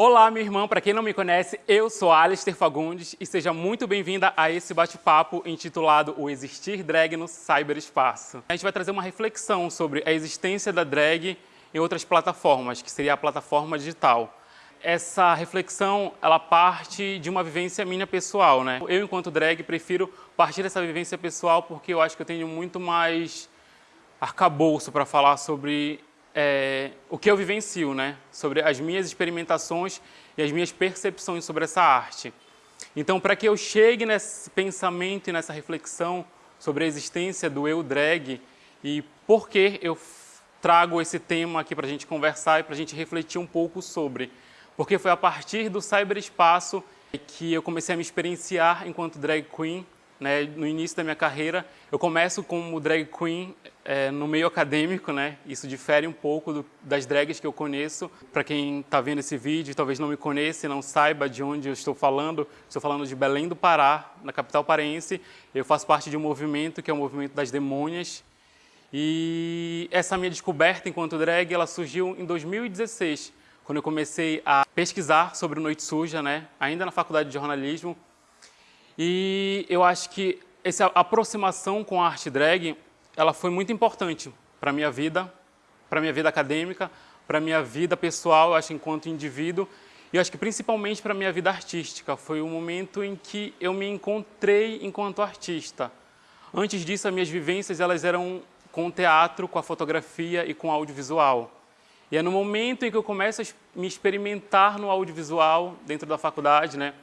Olá, minha irmã. Para quem não me conhece, eu sou Alistair Fagundes e seja muito bem-vinda a esse bate-papo intitulado O Existir Drag no Cyberespaço. A gente vai trazer uma reflexão sobre a existência da drag em outras plataformas, que seria a plataforma digital. Essa reflexão, ela parte de uma vivência minha pessoal, né? Eu, enquanto drag, prefiro partir dessa vivência pessoal porque eu acho que eu tenho muito mais arcabouço para falar sobre é, o que eu vivencio, né? Sobre as minhas experimentações e as minhas percepções sobre essa arte. Então, para que eu chegue nesse pensamento e nessa reflexão sobre a existência do eu drag e por que eu trago esse tema aqui para a gente conversar e para a gente refletir um pouco sobre. Porque foi a partir do cyberespaço que eu comecei a me experienciar enquanto drag queen né, no início da minha carreira. Eu começo como drag queen é, no meio acadêmico, né? Isso difere um pouco do, das drags que eu conheço. Para quem está vendo esse vídeo, talvez não me conheça e não saiba de onde eu estou falando, estou falando de Belém do Pará, na capital paraense. Eu faço parte de um movimento que é o movimento das demônias. E essa minha descoberta enquanto drag, ela surgiu em 2016, quando eu comecei a pesquisar sobre Noite Suja, né? Ainda na faculdade de jornalismo, e eu acho que essa aproximação com a arte drag, ela foi muito importante para a minha vida, para a minha vida acadêmica, para a minha vida pessoal, acho, enquanto indivíduo, e acho que principalmente para a minha vida artística. Foi o momento em que eu me encontrei enquanto artista. Antes disso, as minhas vivências elas eram com o teatro, com a fotografia e com o audiovisual. E é no momento em que eu começo a me experimentar no audiovisual, dentro da faculdade, né,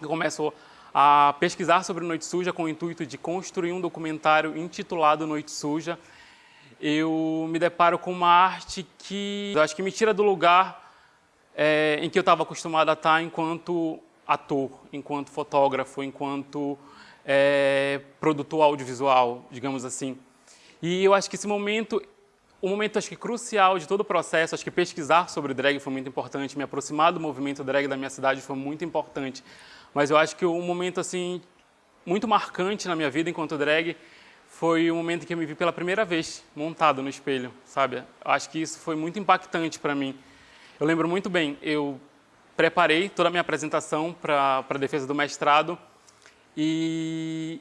eu começo a pesquisar sobre Noite Suja com o intuito de construir um documentário intitulado Noite Suja, eu me deparo com uma arte que acho que me tira do lugar é, em que eu estava acostumado a estar enquanto ator, enquanto fotógrafo, enquanto é, produtor audiovisual, digamos assim. E eu acho que esse momento, o momento acho que crucial de todo o processo, acho que pesquisar sobre drag foi muito importante, me aproximar do movimento drag da minha cidade foi muito importante, mas eu acho que um momento assim muito marcante na minha vida enquanto drag foi o momento que eu me vi pela primeira vez montado no espelho, sabe? Acho que isso foi muito impactante para mim. Eu lembro muito bem, eu preparei toda a minha apresentação para a defesa do mestrado e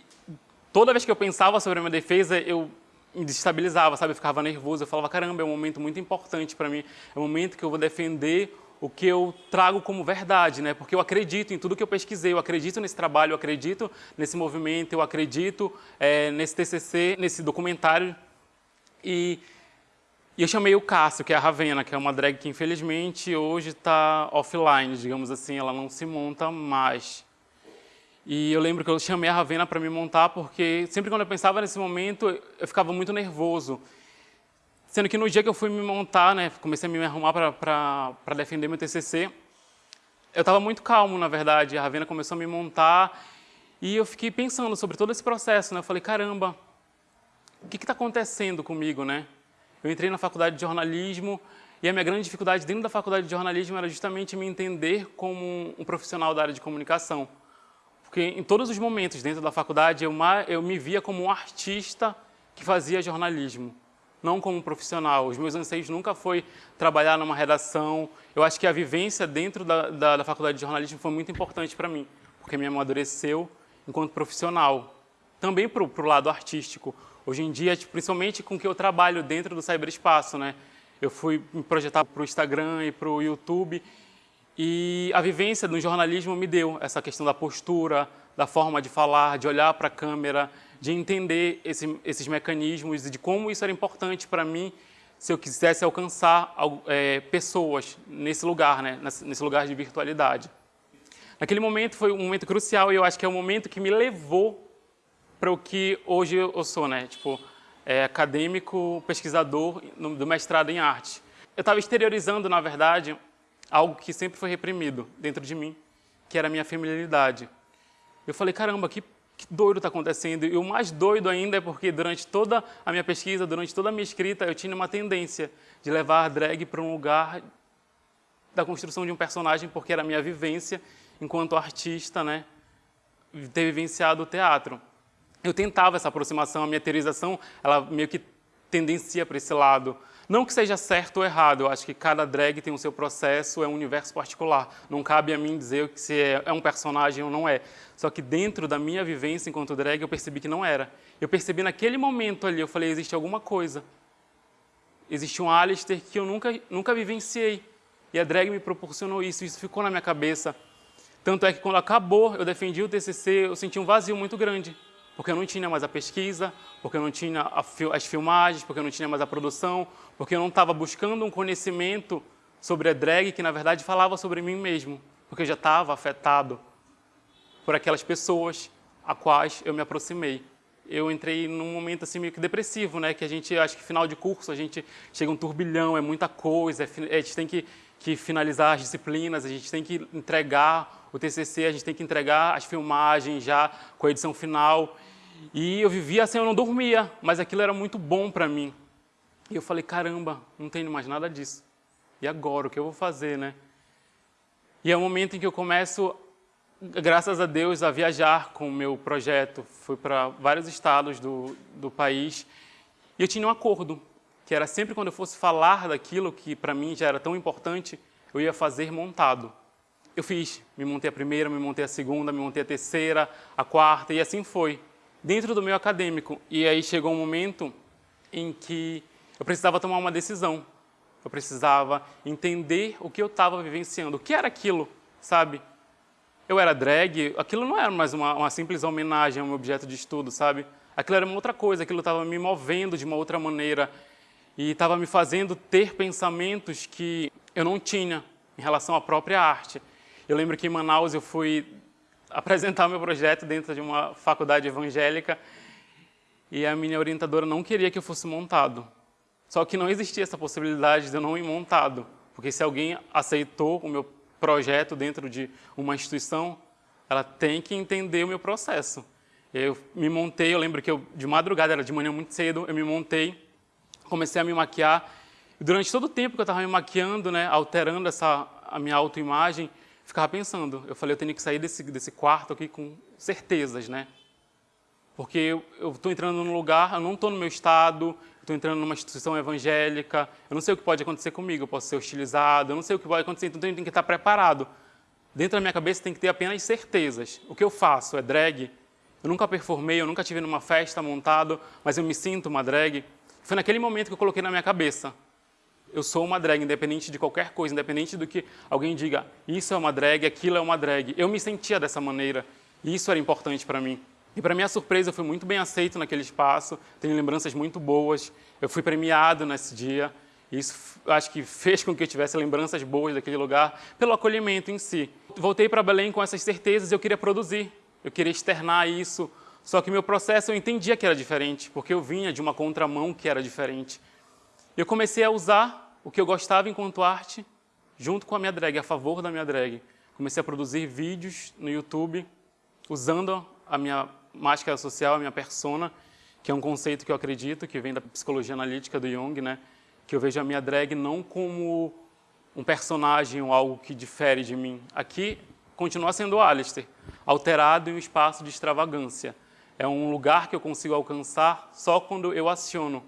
toda vez que eu pensava sobre a minha defesa, eu me desestabilizava, sabe? Eu ficava nervoso, eu falava, caramba, é um momento muito importante para mim, é um momento que eu vou defender o que eu trago como verdade, né? porque eu acredito em tudo que eu pesquisei, eu acredito nesse trabalho, eu acredito nesse movimento, eu acredito é, nesse TCC, nesse documentário. E, e, eu chamei o Cássio, que é a Ravena, que é uma drag que infelizmente hoje está offline, digamos assim, ela não se monta mais. E eu lembro que eu chamei a Ravena para me montar porque sempre quando eu pensava nesse momento, eu ficava muito nervoso. Sendo que no dia que eu fui me montar, né, comecei a me arrumar para defender meu TCC, eu estava muito calmo, na verdade. A Ravena começou a me montar e eu fiquei pensando sobre todo esse processo. Né? Eu falei, caramba, o que está acontecendo comigo? Né? Eu entrei na faculdade de jornalismo e a minha grande dificuldade dentro da faculdade de jornalismo era justamente me entender como um profissional da área de comunicação. Porque em todos os momentos dentro da faculdade eu, eu me via como um artista que fazia jornalismo não como profissional. Os meus anseios nunca foi trabalhar numa redação. Eu acho que a vivência dentro da, da, da faculdade de jornalismo foi muito importante para mim, porque me amadureceu enquanto profissional. Também para o lado artístico. Hoje em dia, tipo, principalmente com o que eu trabalho dentro do cyberespaço, né? Eu fui me projetar para o Instagram e para o YouTube e a vivência do jornalismo me deu essa questão da postura, da forma de falar, de olhar para a câmera, de entender esse, esses mecanismos e de como isso era importante para mim se eu quisesse alcançar é, pessoas nesse lugar, né, nesse lugar de virtualidade. Naquele momento foi um momento crucial e eu acho que é o momento que me levou para o que hoje eu sou, né? Tipo, é, acadêmico, pesquisador do mestrado em arte. Eu estava exteriorizando, na verdade, algo que sempre foi reprimido dentro de mim, que era a minha feminilidade. Eu falei, caramba, que que doido está acontecendo. E o mais doido ainda é porque durante toda a minha pesquisa, durante toda a minha escrita, eu tinha uma tendência de levar a drag para um lugar da construção de um personagem, porque era a minha vivência enquanto artista, né, ter vivenciado o teatro. Eu tentava essa aproximação, a minha teorização, ela meio que tendencia para esse lado. Não que seja certo ou errado, eu acho que cada drag tem o seu processo, é um universo particular. Não cabe a mim dizer se é, é um personagem ou não é. Só que dentro da minha vivência enquanto drag, eu percebi que não era. Eu percebi naquele momento ali, eu falei, existe alguma coisa. Existe um Alistair que eu nunca, nunca vivenciei. E a drag me proporcionou isso, isso ficou na minha cabeça. Tanto é que quando acabou, eu defendi o TCC, eu senti um vazio muito grande porque eu não tinha mais a pesquisa, porque eu não tinha as filmagens, porque eu não tinha mais a produção, porque eu não estava buscando um conhecimento sobre a drag que, na verdade, falava sobre mim mesmo, porque eu já estava afetado por aquelas pessoas a quais eu me aproximei. Eu entrei num momento assim meio que depressivo, né? Que a gente, acho que final de curso, a gente chega um turbilhão, é muita coisa, é, a gente tem que, que finalizar as disciplinas, a gente tem que entregar o TCC, a gente tem que entregar as filmagens já com a edição final. E eu vivia assim, eu não dormia, mas aquilo era muito bom para mim. E eu falei, caramba, não tenho mais nada disso. E agora, o que eu vou fazer, né? E é o momento em que eu começo, graças a Deus, a viajar com o meu projeto. Fui para vários estados do, do país e eu tinha um acordo, que era sempre quando eu fosse falar daquilo que para mim já era tão importante, eu ia fazer montado. Eu fiz, me montei a primeira, me montei a segunda, me montei a terceira, a quarta e assim foi dentro do meio acadêmico. E aí chegou um momento em que eu precisava tomar uma decisão. Eu precisava entender o que eu estava vivenciando, o que era aquilo, sabe? Eu era drag, aquilo não era mais uma, uma simples homenagem a um objeto de estudo, sabe? Aquilo era uma outra coisa, aquilo estava me movendo de uma outra maneira e estava me fazendo ter pensamentos que eu não tinha em relação à própria arte. Eu lembro que em Manaus eu fui apresentar meu projeto dentro de uma faculdade evangélica e a minha orientadora não queria que eu fosse montado. Só que não existia essa possibilidade de eu não ir montado, porque se alguém aceitou o meu projeto dentro de uma instituição, ela tem que entender o meu processo. Eu me montei, eu lembro que eu, de madrugada, era de manhã muito cedo, eu me montei, comecei a me maquiar. Durante todo o tempo que eu estava me maquiando, né, alterando essa, a minha autoimagem, ficava pensando, eu falei, eu tenho que sair desse, desse quarto aqui com certezas, né? Porque eu estou entrando num lugar, eu não estou no meu estado, estou entrando numa instituição evangélica, eu não sei o que pode acontecer comigo, eu posso ser hostilizado, eu não sei o que pode acontecer, então eu tenho que estar preparado. Dentro da minha cabeça tem que ter apenas certezas. O que eu faço é drag, eu nunca performei, eu nunca tive numa festa montado, mas eu me sinto uma drag. Foi naquele momento que eu coloquei na minha cabeça, eu sou uma drag, independente de qualquer coisa, independente do que alguém diga, isso é uma drag, aquilo é uma drag. Eu me sentia dessa maneira e isso era importante para mim. E para minha surpresa, eu fui muito bem aceito naquele espaço, tenho lembranças muito boas, eu fui premiado nesse dia, e isso acho que fez com que eu tivesse lembranças boas daquele lugar, pelo acolhimento em si. Voltei para Belém com essas certezas, eu queria produzir, eu queria externar isso, só que meu processo eu entendia que era diferente, porque eu vinha de uma contramão que era diferente. Eu comecei a usar o que eu gostava enquanto arte, junto com a minha drag, a favor da minha drag. Comecei a produzir vídeos no YouTube, usando a minha máscara social, a minha persona, que é um conceito que eu acredito, que vem da psicologia analítica do Jung, né? que eu vejo a minha drag não como um personagem ou algo que difere de mim. Aqui continua sendo Alistair, alterado em um espaço de extravagância. É um lugar que eu consigo alcançar só quando eu aciono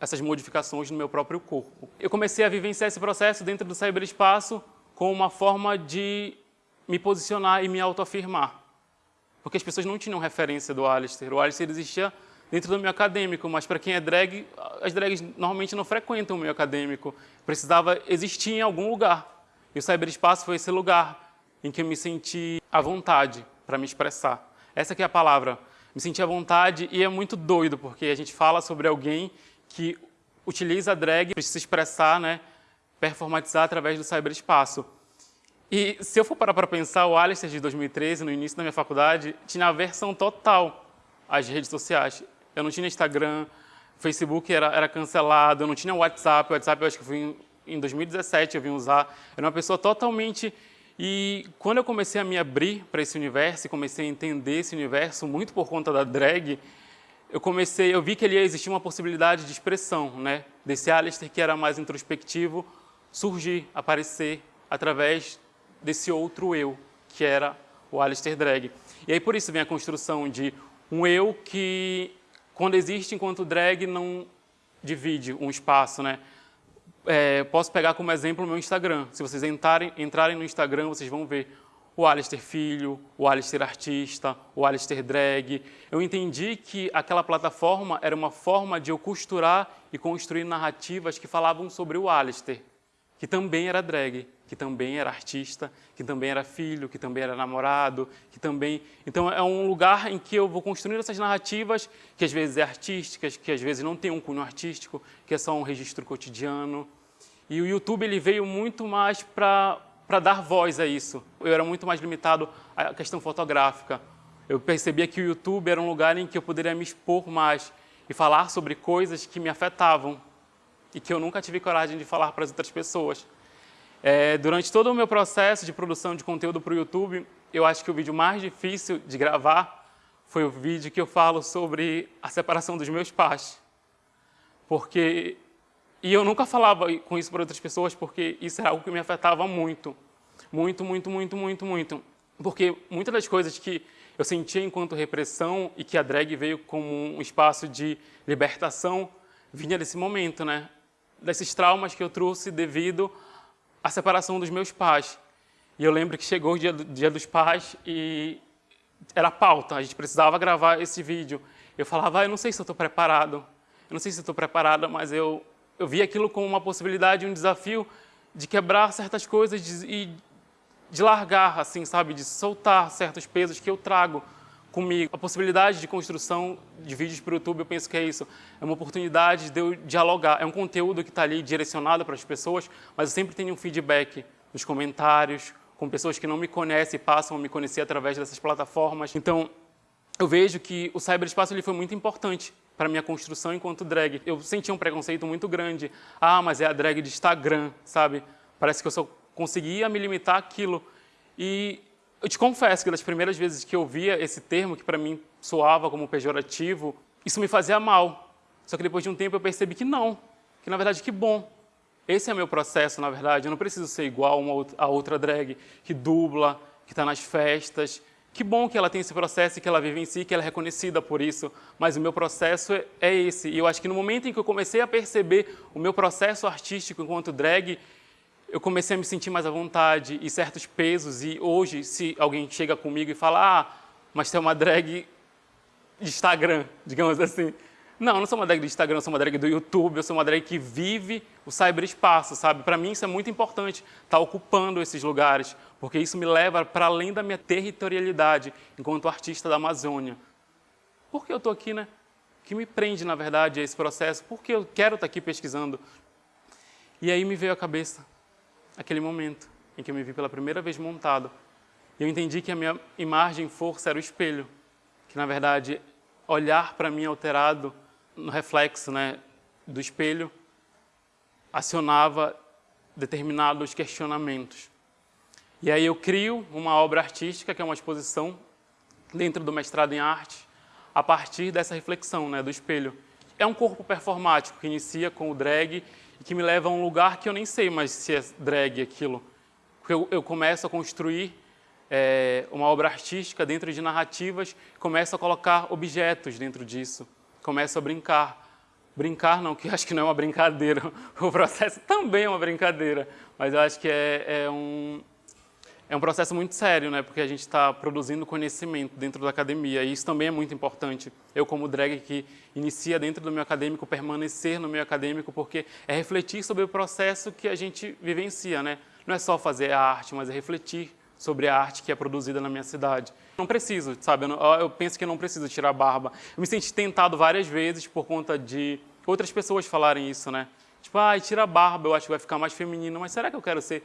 essas modificações no meu próprio corpo. Eu comecei a vivenciar esse processo dentro do cyberespaço como uma forma de me posicionar e me autoafirmar. Porque as pessoas não tinham referência do Alistair. O Alistair existia dentro do meio acadêmico, mas para quem é drag, as drags normalmente não frequentam o meio acadêmico. Precisava existir em algum lugar. E o cyberespaço foi esse lugar em que eu me senti à vontade para me expressar. Essa que é a palavra. Me senti à vontade e é muito doido, porque a gente fala sobre alguém que utiliza a drag para se expressar, né, performatizar através do cyberespaço. E se eu for parar para pensar, o Alistair de 2013, no início da minha faculdade, tinha a versão total às redes sociais. Eu não tinha Instagram, Facebook era, era cancelado, eu não tinha WhatsApp, o WhatsApp eu acho que foi em, em 2017 eu vim usar. Era uma pessoa totalmente... E quando eu comecei a me abrir para esse universo, e comecei a entender esse universo, muito por conta da drag, eu comecei, eu vi que ali existia uma possibilidade de expressão, né? Desse Alistair que era mais introspectivo, surgir, aparecer através desse outro eu, que era o Alistair drag. E aí por isso vem a construção de um eu que, quando existe enquanto drag, não, divide um espaço, né? É, posso pegar como exemplo o meu Instagram. Se vocês entrarem, entrarem no Instagram, vocês vão ver o Alistair Filho, o Alistair Artista, o Alistair Drag. Eu entendi que aquela plataforma era uma forma de eu costurar e construir narrativas que falavam sobre o Alistair, que também era drag, que também era artista, que também era filho, que também era namorado, que também... Então é um lugar em que eu vou construindo essas narrativas que às vezes é artísticas, que às vezes não tem um cunho artístico, que é só um registro cotidiano. E o YouTube ele veio muito mais para para dar voz a isso. Eu era muito mais limitado à questão fotográfica. Eu percebia que o YouTube era um lugar em que eu poderia me expor mais e falar sobre coisas que me afetavam e que eu nunca tive coragem de falar para as outras pessoas. É, durante todo o meu processo de produção de conteúdo para o YouTube, eu acho que o vídeo mais difícil de gravar foi o vídeo que eu falo sobre a separação dos meus pais. Porque e eu nunca falava com isso para outras pessoas porque isso era algo que me afetava muito. Muito, muito, muito, muito, muito. Porque muitas das coisas que eu sentia enquanto repressão e que a drag veio como um espaço de libertação, vinha desse momento, né? Desses traumas que eu trouxe devido à separação dos meus pais. E eu lembro que chegou o dia, do, dia dos pais e era pauta, a gente precisava gravar esse vídeo. Eu falava, ah, eu não sei se eu estou preparado, eu não sei se estou preparada, mas eu eu vi aquilo como uma possibilidade, um desafio de quebrar certas coisas e de largar, assim, sabe, de soltar certos pesos que eu trago comigo. A possibilidade de construção de vídeos para o YouTube, eu penso que é isso. É uma oportunidade de eu dialogar. É um conteúdo que está ali direcionado para as pessoas, mas eu sempre tenho um feedback nos comentários, com pessoas que não me conhecem e passam a me conhecer através dessas plataformas. Então, eu vejo que o cyberespaço ele foi muito importante para minha construção enquanto drag. Eu sentia um preconceito muito grande. Ah, mas é a drag de Instagram, sabe? Parece que eu só conseguia me limitar àquilo. E eu te confesso que das primeiras vezes que eu via esse termo, que para mim soava como pejorativo, isso me fazia mal. Só que depois de um tempo eu percebi que não, que na verdade que bom. Esse é meu processo, na verdade. Eu não preciso ser igual a outra drag que dubla, que está nas festas, que bom que ela tem esse processo e que ela vive em si, que ela é reconhecida por isso, mas o meu processo é, é esse. E eu acho que no momento em que eu comecei a perceber o meu processo artístico enquanto drag, eu comecei a me sentir mais à vontade e certos pesos. E hoje, se alguém chega comigo e fala, ah, mas você é uma drag de Instagram, digamos assim, não, eu não sou uma drag do Instagram, eu sou uma drag do YouTube, eu sou uma drag que vive o cyberespaço, sabe? Para mim isso é muito importante, estar tá ocupando esses lugares, porque isso me leva para além da minha territorialidade enquanto artista da Amazônia. Por que eu estou aqui, né? O que me prende, na verdade, a esse processo? Por que eu quero estar tá aqui pesquisando? E aí me veio à cabeça aquele momento em que eu me vi pela primeira vez montado. Eu entendi que a minha imagem força era o espelho, que na verdade olhar para mim alterado no reflexo né, do espelho, acionava determinados questionamentos. E aí eu crio uma obra artística, que é uma exposição dentro do mestrado em arte, a partir dessa reflexão né, do espelho. É um corpo performático que inicia com o drag e que me leva a um lugar que eu nem sei mais se é drag aquilo. Eu, eu começo a construir é, uma obra artística dentro de narrativas, começo a colocar objetos dentro disso começo a brincar. Brincar não, que acho que não é uma brincadeira, o processo também é uma brincadeira, mas eu acho que é, é um, é um processo muito sério, né? porque a gente está produzindo conhecimento dentro da academia, e isso também é muito importante. Eu, como drag que inicia dentro do meu acadêmico, permanecer no meu acadêmico, porque é refletir sobre o processo que a gente vivencia. Né? Não é só fazer a arte, mas é refletir sobre a arte que é produzida na minha cidade. Não preciso, sabe? Eu, não, eu penso que não preciso tirar barba. Eu me senti tentado várias vezes por conta de outras pessoas falarem isso, né? Tipo, ah, tira a barba, eu acho que vai ficar mais feminino. Mas será que eu quero ser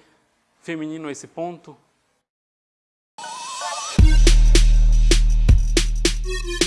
feminino a esse ponto? Thank you.